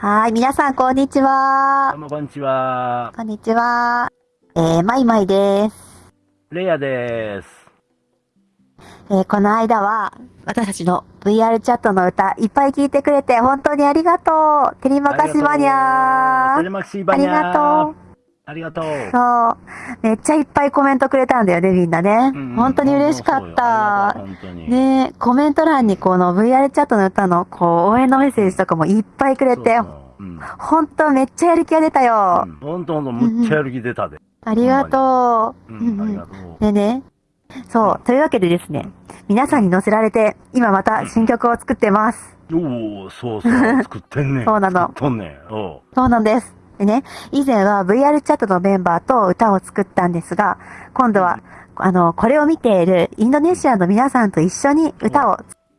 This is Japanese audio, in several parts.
はい、皆さん、こんにちはどう。もこんにちは。こんにちは。えー、まいまいです。レイヤです。えー、この間は、私たちの VR チャットの歌、いっぱい聞いてくれて、本当にありがとう。テリマカシバニャー。テレマキシバニャー。ありがとう。ありがとう。そう。めっちゃいっぱいコメントくれたんだよね、みんなね。うん本当に嬉しかった。ねコメント欄にこの VR チャットの歌の、こう、応援のメッセージとかもいっぱいくれて、そうん。本当めっちゃやる気が出たよ。うんほんとほんと、むっちゃやる気出たで。ありがとう。うん、ありがとう。でね、そう、というわけでですね、皆さんに乗せられて、今また新曲を作ってます。おお、そうそう、作ってんねん。そうなの作っとんねん。そうなんです。でね、以前は VR チャットのメンバーと歌を作ったんですが、今度は、あの、これを見ているインドネシアの皆さんと一緒に歌を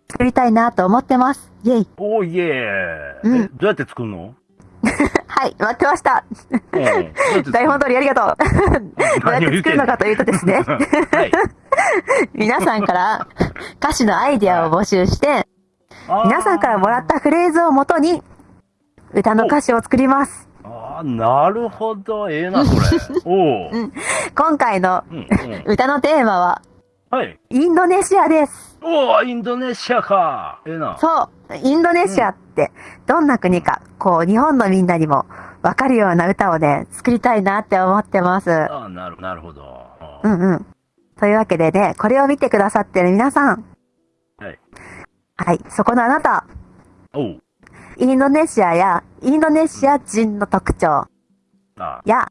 作りたいなと思ってます。イェイ。おーいえうんえ、どうやって作るの？はい、待ってました。台本通りありがとう。どうやって作るのかというとですね、はい。皆さんから歌詞のアイデアを募集して、皆さんからもらったフレーズをもとに、歌の歌詞を作ります。なるほど。ええな、これ。おお。今回のうん、うん。歌のテーマは、はい。インドネシアです。おお、インドネシアか。ええな。そう、インドネシアって、どんな国か、こう、日本のみんなにもわかるような歌をね、作りたいなって思ってます。ああ、なる、なるほど。うんうん。というわけでね、これを見てくださってる皆さん。はい。はい、そこのあなた、おう。インドネシアやインドネシア人の特徴あや、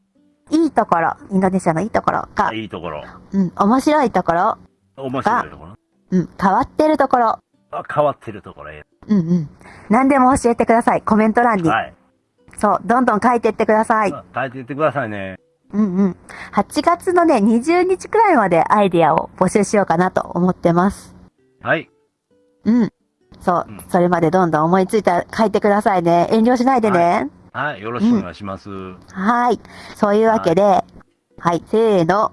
いいところ、インドネシアのいいところかあ、、いいところ。うん、面白いところ、面白いところ？うん、変わってるところ、あ、変わってるところ。えうんうん。何でも教えてください、コメント欄に。えはい。そう、どんどん書いてってください。あ変えていってくださいね。うんうん。8月のね、20日くらいまでアイディアを募集しようかなと思ってます。はい。うん。そううん、それまでどんどん思いついたら書いてくださいね。遠慮しないでね。はい。よろしくお願いします。はい。そういうわけで、はい、せーの。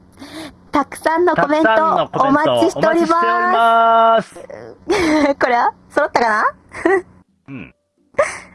たくさんのコメントお待ちしておりお待ちしておりまます。す。これは？揃ったかな？うん。